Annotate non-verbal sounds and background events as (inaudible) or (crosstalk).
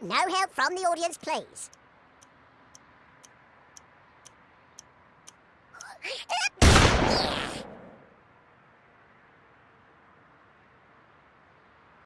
No help from the audience, please. (laughs)